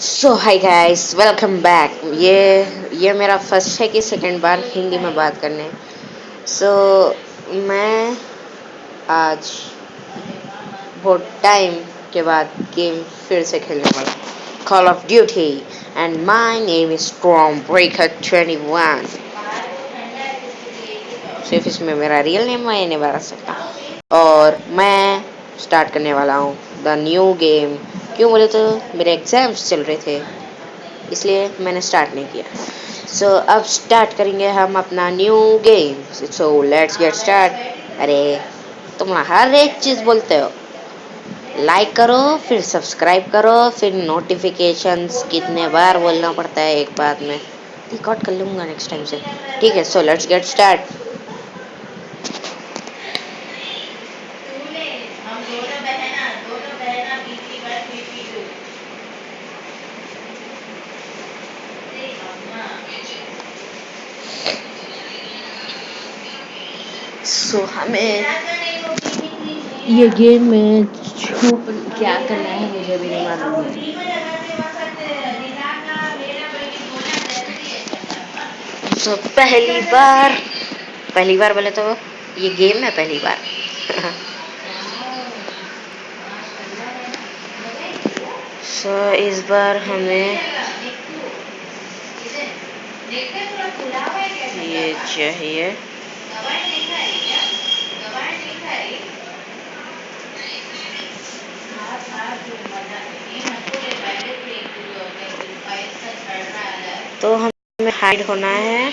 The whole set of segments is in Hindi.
So hi guys welcome back ये ये मेरा फ़र्स्ट है कि सेकंड बार हिंदी में बात करने। सो so, मैं आज बहुत टाइम के बाद गेम फिर से खेलने वाला call of duty and my name is strong breaker 21 सिर्फ़ इसमें मेरा रियल नेम मैं नहीं बता सकता। और मैं स्टार्ट करने वाला हूँ द न्यू गेम क्यों बोले तो मेरे एग्ज़ाम्स चल रहे थे इसलिए मैंने स्टार्ट नहीं किया। सो so, अब स्टार्ट करेंगे हम अपना new game so let's get start अरे तुम हर एक चीज़ बोलते हो। लाइक करो फिर सब्सक्राइब करो फिर नोटिफिकेशंस कितने बार बोलना पड़ता है एक बात में। रिकॉर्ड कर लूँगा नेक्स्ट टाइम से। ठीक है so let's get start so so, हमें ये गेम में छुप क्या करना है मुझे भी नहीं मालूम तो पहली बार पहली बार बोले तो ये गेम है पहली बार। सो so, इस बार हमें ये चाहिए। तो हमें हाइड होना है।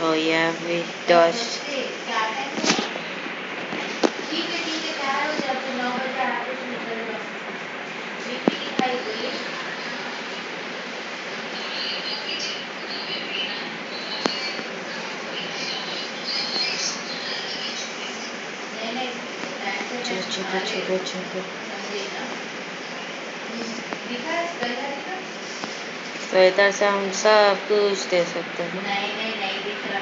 yeah, we चुप तो इधर से हम सब कुछ दे सकते हैं नहीं नहीं नहीं दिख रहा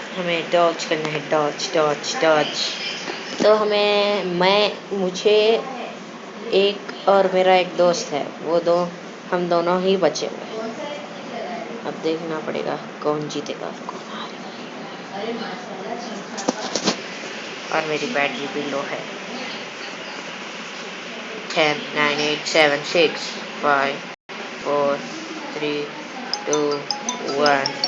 ही हमें डॉच करना है डॉच डॉच डॉच तो हमें, मैं, मुझे एक और मेरा एक दोस्त है, वो दो, हम दोनों ही बचे हुए अब देखना पड़ेगा कौन जीतेगा, कौन हारेगा। और मेरी बैटरी भी लो है। Ten nine eight seven six five four three two one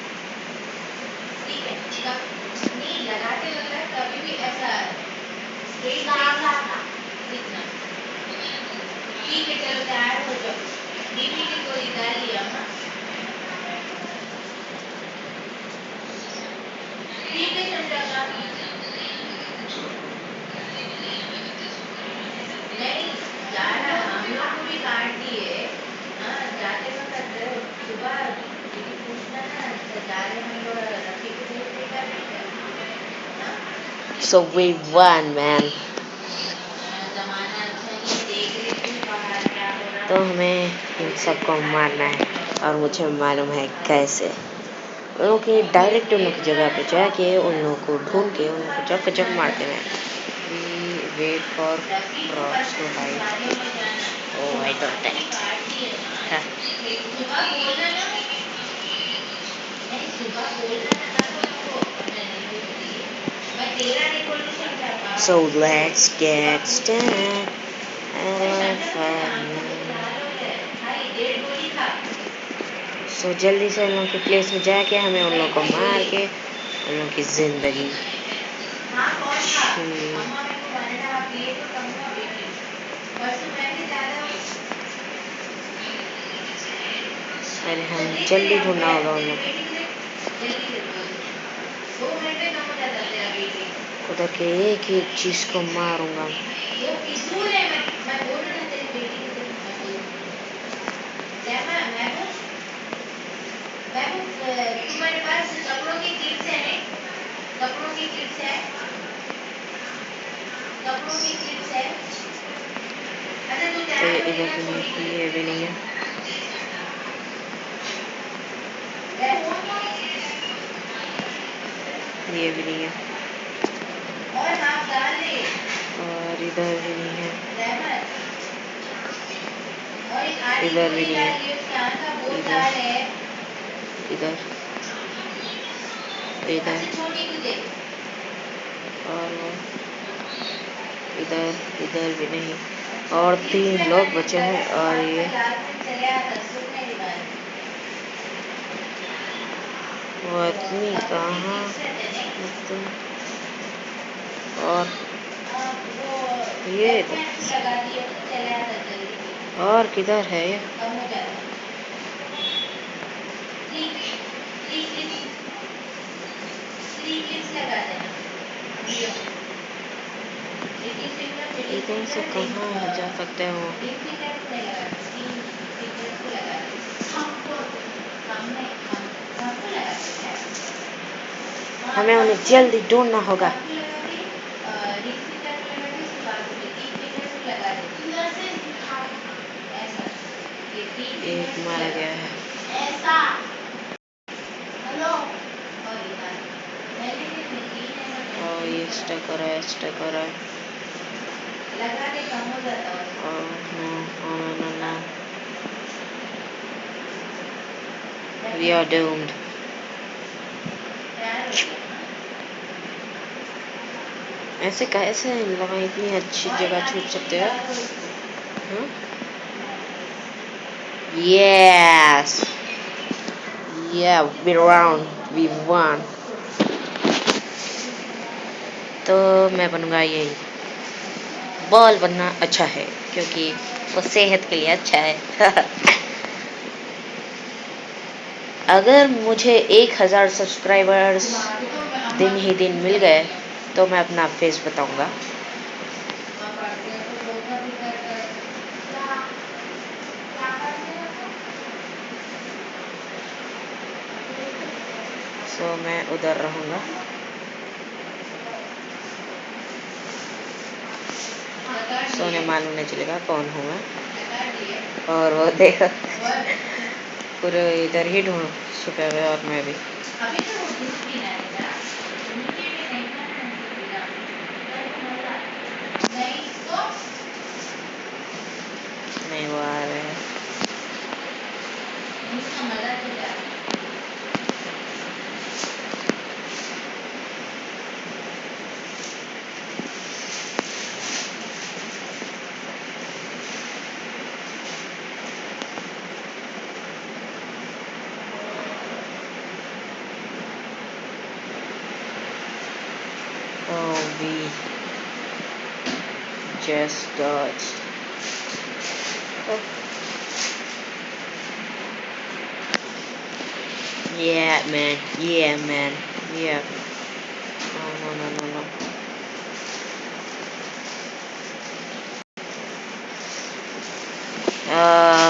So we won, man. तो हमें इन सबको मारना है और मुझे मालूम है कैसे। उन लोग डायरेक्ट उन लोग की जगह पे जाके उन लोगों को ढूंढ के उन लोगों को जब जब मारते हैं। Wait for cross to height oh I don't that So let's get started. so, जल्दी से उन लोगों के प्लेस में जाके हमें उन लोगों को मार के उन लोगों की ज़िंदगी अरे हम जल्दी ढूंढना होगा उन लोग उधर के एक एक चीज़ को मारूँगा तुम्हारे पास कपड़ों की किट्स है कपड़ों की किट्स है कपड़ों की किट्स है अच्छा तो ये भी नहीं है ये भी नहीं है। और इधर भी नहीं है। इधर भी नहीं है। इधर। इधर। और इधर इधर भी नहीं। और तीन लोग बचे हैं और ये। वो आदमी कहाँ? और ये और किधर है ये? कहाँ जा सकते हो हमें उन्हें जल्दी ढूंढना होगा। एक मारा गया है। ये स्टक हो रहा है स्टक हो रहा है। oh, no, oh, no, no, no. We are doomed. ऐसे कैसे लोग इतनी अच्छी जगह छूट सकते हो। Yes yeah we round. We won. तो मैं बनूँगा यही बॉल बनना अच्छा है, क्योंकि वो सेहत के लिए अच्छा है। अगर मुझे एक हज़ार सब्सक्राइबर्स दिन ही दिन मिल गए तो मैं अपना फेस बताऊँगा। सो so, मैं उधर रहूँगा। सोने मालूम नहीं चलेगा कौन हूँ मैं। और वो देखो पूरे इधर ही ढूंढ छुपे हुए और मैं भी। Oh, we just dodged. Oh. Yeah, man. Yeah, man. Yeah. Oh, uh...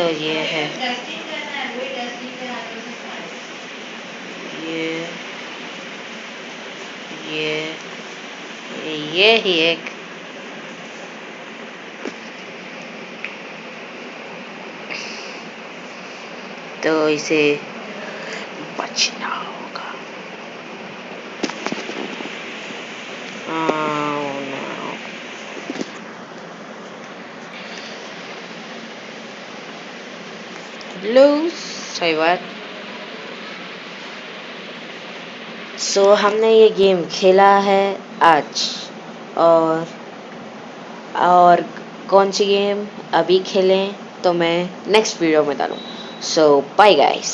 ये है। ये ये ये ही एक तो इसे बचना। Lose सही what? सो so, हमने ये गेम खेला है आज। और और कौन सी गेम अभी खेलें तो मैं नेक्स्ट वीडियो में डालूँ सो बाय गाइस